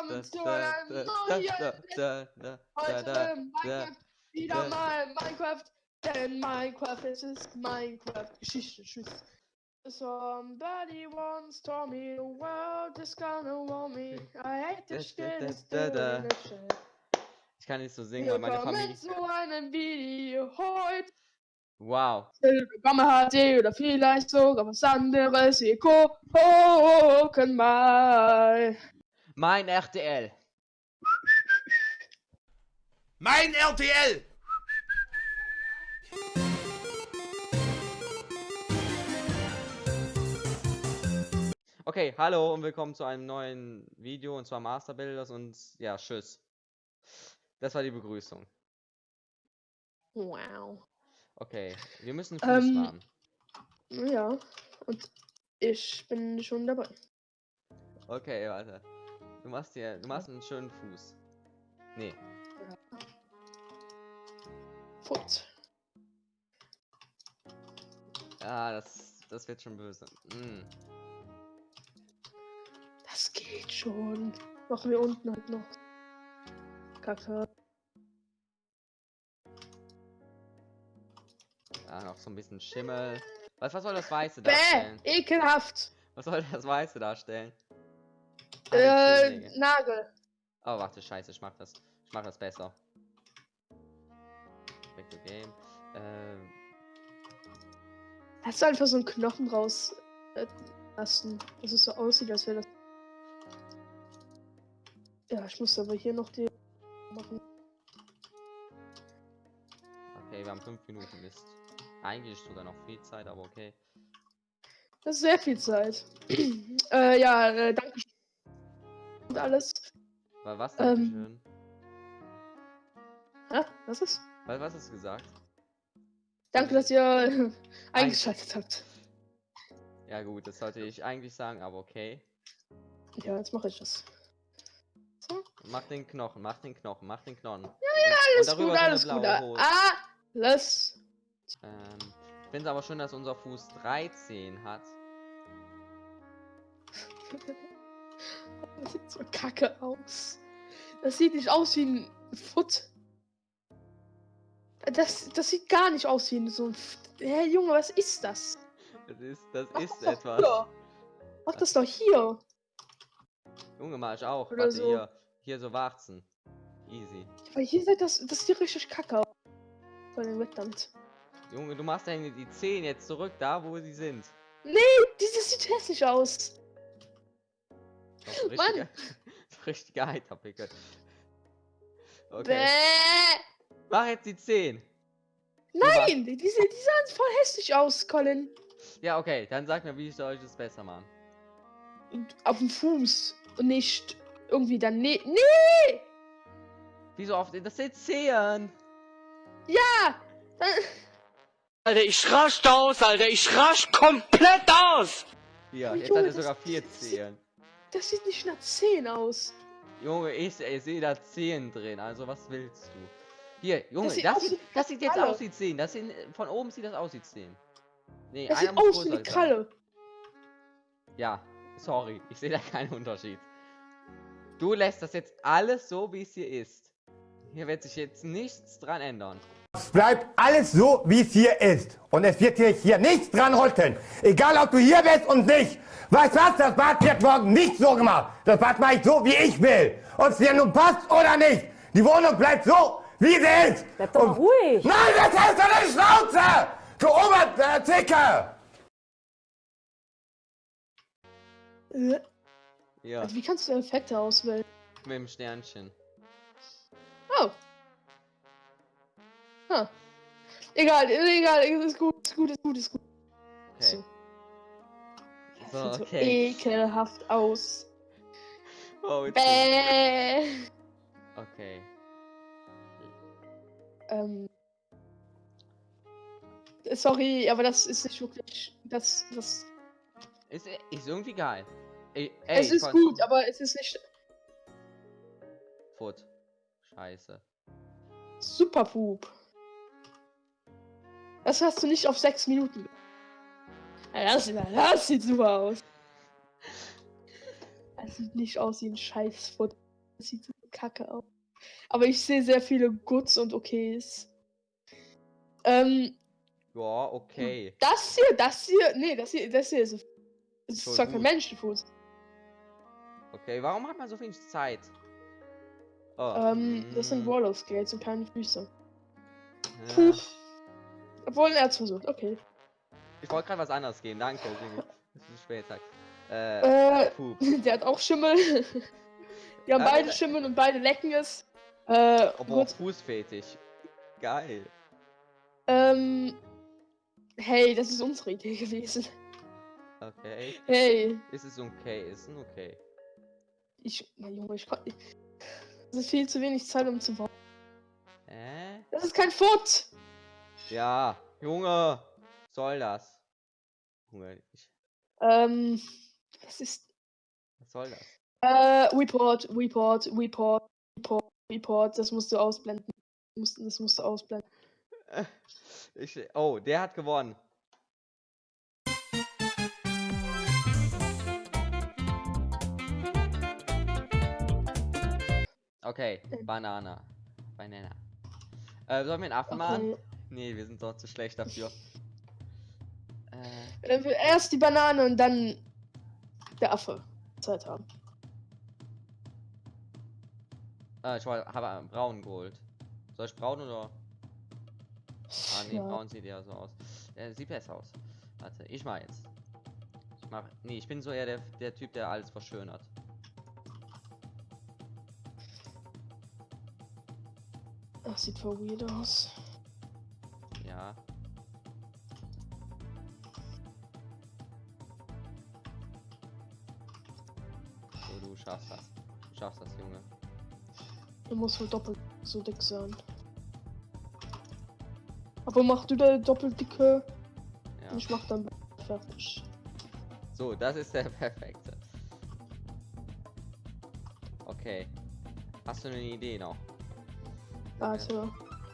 willkommen zu einem neuen Heute Minecraft, wieder mal Minecraft, denn Minecraft es ist Minecraft Geschichte, tschüss. Somebody once told me the world is gonna want me. I hate this shit, it's. Ich kann nicht so singen, weil meine Willkommen Familie. zu einem Video heute. Wow. Willkommen HD oder vielleicht sogar was anderes. Wir gucken mal. Mein RTL. Mein RTL! Okay, hallo und willkommen zu einem neuen Video und zwar Master Builders und ja, tschüss. Das war die Begrüßung. Wow. Okay, wir müssen Fuß Ähm, haben. Ja, und ich bin schon dabei. Okay, warte. Du machst dir, du machst einen schönen Fuß. Nee, Fut. ah, das, das wird schon böse. Mm. Das geht schon. Machen wir unten halt noch. Kacke. Ah, noch so ein bisschen Schimmel. Was, was soll das Weiße Bäh, darstellen? ekelhaft. Was soll das Weiße darstellen? Äh. Nagel. Oh, warte, scheiße, ich mach das. Ich mach das besser. Back to game. Ähm, Hast du einfach so einen Knochen raus äh, lassen, dass es so aussieht, als wäre das. Ja, ich muss aber hier noch die machen. okay, wir haben fünf Minuten Mist. Eigentlich sogar noch viel Zeit, aber okay. Das ist sehr viel Zeit. äh, ja, äh. Und alles. Weil was, Ähm. Dankeschön? Hä? Was ist? Weil was hast du gesagt? Danke, dass ihr eingeschaltet habt. Ja gut, das sollte ich eigentlich sagen, aber okay. Ja, jetzt mache ich das. So. Mach den Knochen, mach den Knochen, mach den Knochen. Ja, Alles gut, alles gut. Ah, alles. Ähm, ich finde es aber schön, dass unser Fuß 13 hat. Das sieht so kacke aus. Das sieht nicht aus wie ein Foot. Das, das sieht gar nicht aus wie so ein. Hä, Junge, was ist das? Das ist, das Mach ist das etwas. Hier. Mach das doch hier. Junge, mach ich auch. Oder Warte, so. hier. Hier so Warzen. Easy. Weil hier sieht das. Das sieht richtig kacke aus. Allem weg damit. Junge, du machst deine die Zehen jetzt zurück, da wo sie sind. Dieses sieht hässlich aus. Das ist Mann. richtiger, richtiger Heiterpickel. Okay. Bäh. Mach jetzt die 10. Nein, die, die, die sahen voll hässlich aus, Colin. Ja, okay, dann sag mir, wie soll ich das besser machen? Und auf dem Fuß. Und nicht irgendwie daneben. Nee! Wieso oft? Das sind Zehen. Dann, Alter, ich rasch aus, Alter, ich rasch komplett aus! Hier, Oh, jetzt Junge, hat er sogar vier Zehen. Das sieht nicht nach 10 aus. Junge, ich, ich sehe da Zehen drin, also was willst du? Hier, Junge, das sieht sieht, aus das sieht, jetzt aus wie Zehen. Das sind, von oben sieht das aus wie Zehen. Nee, Das sieht aus wie eine. Kralle. Ja, sorry, ich sehe da keinen Unterschied. Du lässt das jetzt alles so, wie es hier ist. Hier wird sich jetzt nichts dran ändern. Es bleibt alles so, wie es hier ist. Und es wird hier, hier nichts dran rütteln. Egal, ob du hier bist und nicht. Weißt was? Das Bad wird morgen nicht so gemacht. Das Bad mache ich so, wie ich will. Ob es dir nun passt oder nicht. Die Wohnung bleibt so, wie sie ist. Bleib doch mal Und- ruhig. Nein, das hältst du deine Schnauze! Du Oberzicke! Äh, Ja, Also wie kannst du Effekte auswählen? mit dem Sternchen. Oh. Huh. Egal, egal, ist gut, ist gut, ist gut, ist gut. Okay. So. So, Sieht okay. so ekelhaft aus. Oh, Bäh. okay. Ähm. Sorry, aber das ist nicht wirklich. Das, das. Ist, ist irgendwie geil. Ey, ey, es ist gut, aber es ist nicht Foot. Scheiße. super Pup. Das hast du nicht auf sechs Minuten. Das, das sieht super aus. Das sieht nicht aus wie ein Scheißfoot. Das sieht so kacke aus. Aber ich sehe sehr viele Goods und Okays. Ähm, Ja, okay. das hier, das hier, nee, das hier, das hier ist, das ist Voll zwar kein. Menschenfuß. Okay, warum hat man so wenig Zeit? Oh. Ähm, das sind mm, Roller Skates und keine Füße. ja. Puh. Obwohl er hat's versucht, okay. Ich wollte gerade was anderes geben, danke. Es ist spät, sagt. Äh, Äh, der hat auch Schimmel. Die haben Ja, beide äh, Schimmel und beide lecken es. Äh, Obwohl. Fußfetisch. Geil. Ähm, hey, das ist unsere Idee gewesen. Okay. Hey, Ist es okay? Ist es okay? ich, mein Junge, ich kann. Das ist viel zu wenig Zeit, um zu bauen. Äh? Das ist kein Foot! Ja, Junge. Soll das? Junge, ich, Ähm, was ist. was soll das? Äh, Report, Report, Report, Report, Report, das musst du ausblenden. Das musst du ausblenden. Ich, oh, der hat gewonnen. Okay, Ähm. Banana. Banana. Äh, sollen wir einen Affen machen? Nee, wir sind doch zu schlecht dafür. Äh, Wenn wir erst die Banane und dann der Affe Zeit haben. ah, ich wollte- habe einen braun geholt. Soll ich braun oder? Ah, nee, Ja. braun sieht eher so aus. Äh, sieht besser aus. Warte, ich mach jetzt. Ich mach. Nee, ich bin so eher der, der Typ, der alles verschönert. Das sieht voll weird aus. Du schaffst das. Du schaffst das, Junge. Er muss wohl doppelt so dick sein. Aber mach du da doppelt dicke. Ja. Ich mach dann fertig. So, das ist der perfekte. Okay. Hast du eine Idee noch? Warte.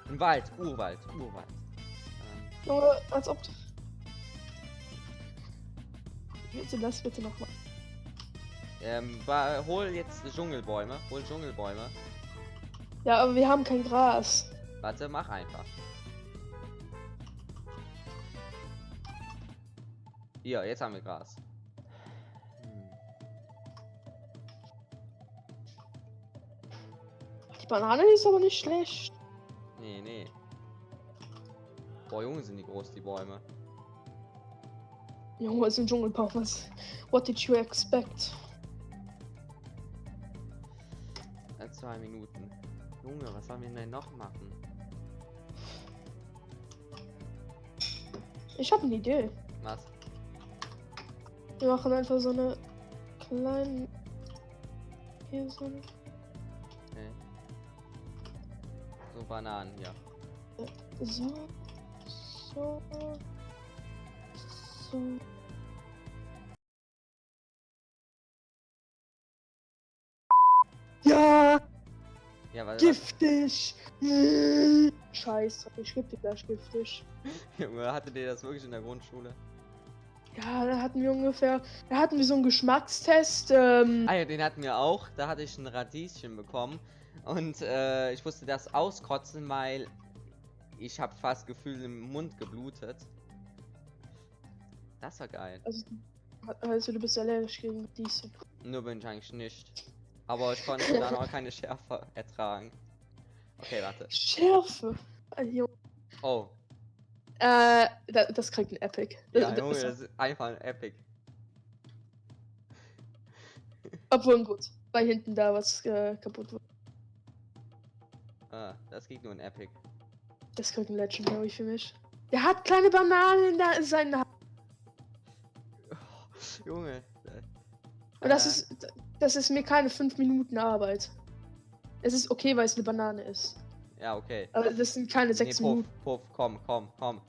Ein Wald, Urwald, Urwald. Ähm, Junge, als ob. du- Bitte das bitte nochmal. Ähm, hol jetzt Dschungelbäume. Hol Dschungelbäume. Ja, aber wir haben kein Gras. Warte, mach einfach. Hier, jetzt haben wir Gras. Die Banane ist aber nicht schlecht. Nee, nee. Boah, Junge, sind die groß, die Bäume. Junge, ist ein Dschungelbaum. Was? What did you expect? Zwei Minuten. Junge, was sollen wir denn noch machen? Ich habe eine Idee. Was? Wir machen einfach so eine kleine. Hier so eine. Okay. So Bananen hier. So. So. So. Ja, Ja, weil giftig. Scheiße, ich geb dir gleich giftig. Junge, hattet ihr das wirklich in der Grundschule? Ja, da hatten wir ungefähr, da hatten wir so einen Geschmackstest. Ähm, Ah ja, den hatten wir auch. Da hatte ich ein Radieschen bekommen. Und äh, ich musste das auskotzen, weil ich habe fast Gefühl im Mund geblutet. Das war geil. also, also du bist allergisch gegen diese. Nur bin ich eigentlich nicht. Aber ich konnte dann auch keine Schärfe ertragen. Okay, warte. Schärfe. Junge. Oh, Äh, da, das kriegt ein Epic. Das, ja, das Junge, das ist einfach ein Epic. Obwohl gut, weil hinten da was äh, kaputt wurde. Ah, das geht nur ein Epic. Das kriegt ein Legendary für mich. Der hat kleine Bananen in der- in seiner Hand. Junge. Und das ist, das ist mir keine 5 Minuten Arbeit. Es ist okay, weil es eine Banane ist. Ja, okay. Aber das sind keine 6 nee, Puff, Minuten. Puff, komm, komm, komm.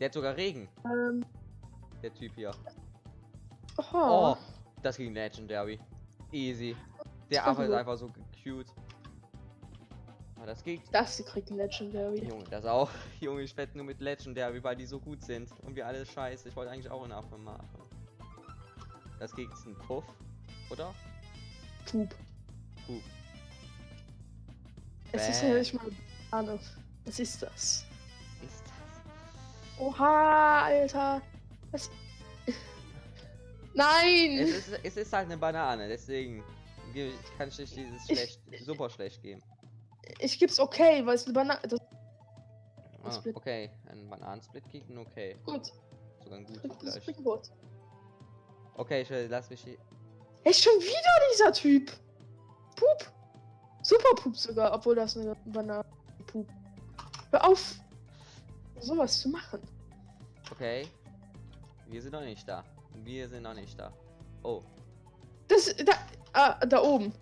Der hat sogar Regen, Ähm, der Typ hier. oh. Oh, das ging Legendary. Easy. Der Affe ist einfach so cute. Aber das geht. Das kriegt ein Legendary. Junge, das auch. Junge, ich wette nur mit Legendary, weil die so gut sind. Und wir alle scheiße. Ich wollte eigentlich auch einen Affe machen. Das geht ein Puff, oder? Pup. Pup. Es ist Bäh. ja nicht mal Banane. Was ist das? Ist das? Oha, Alter. Was? Nein! Es ist, es ist halt eine Banane, deswegen ge- kann ich dich dieses Ich- schlecht, super schlecht geben. Ich gib's okay, weil es eine Banane. Das Ah, okay, ein Bananensplit ein okay. gut. Sogar ein gutes. Springboard. Okay, will- lass mich hier. Echt schon wieder dieser Typ. Pup. Super Pup sogar, obwohl das eine Banane Pup. Hör auf, sowas zu machen. Okay. Wir sind noch nicht da. Wir sind noch nicht da. Oh, Das, da, ah, da oben.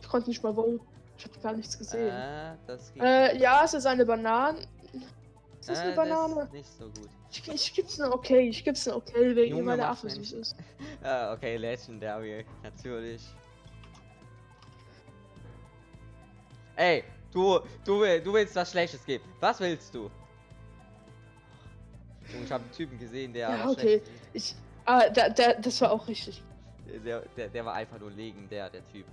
Ich konnte nicht mal voten. Ich habe gar nichts gesehen. äh, das geht. Äh, ja, es ist eine Banane. Ist das äh, eine Banane? ist nicht so gut. Ich, ich gib's eine okay, ich gib's eine okay, wegen Junge, mach Affe süß ist. Ah, okay, Legendary, natürlich. Ey, du, du, du willst was Schlechtes geben. Was willst du? Junge, ich habe einen Typen gesehen, der Ja, okay. Ich, ah, da, da, das war auch richtig. Der, der, der war einfach nur legendär, der Typ.